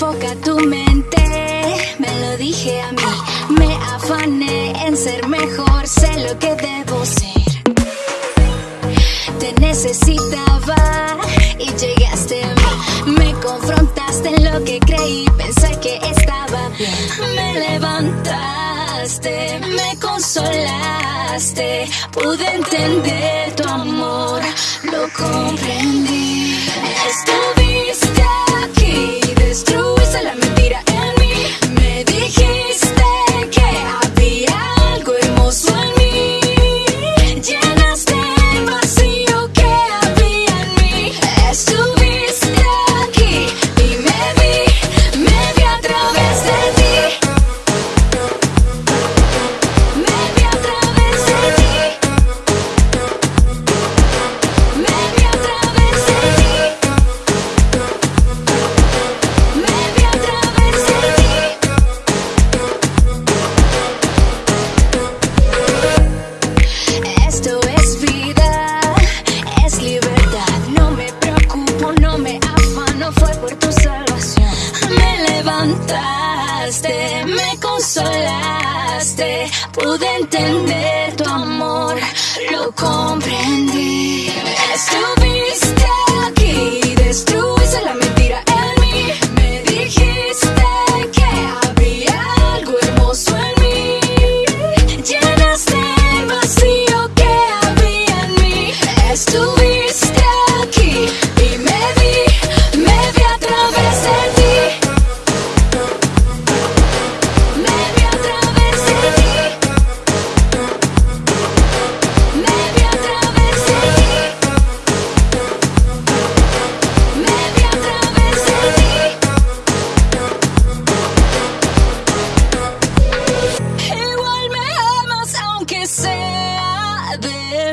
Enfoca tu mente, me lo dije a mí. Me afané en ser mejor, sé lo que debo ser. Te necesitaba y llegaste a mí. Me confrontaste en lo que creí, pensé que estaba bien. Me levantaste, me consolaste, pude entender tu amor. Me consolaste. Pude entender tu amor, lo comprendí.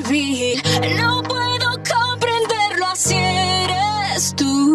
No puedo comprenderlo así eres tú.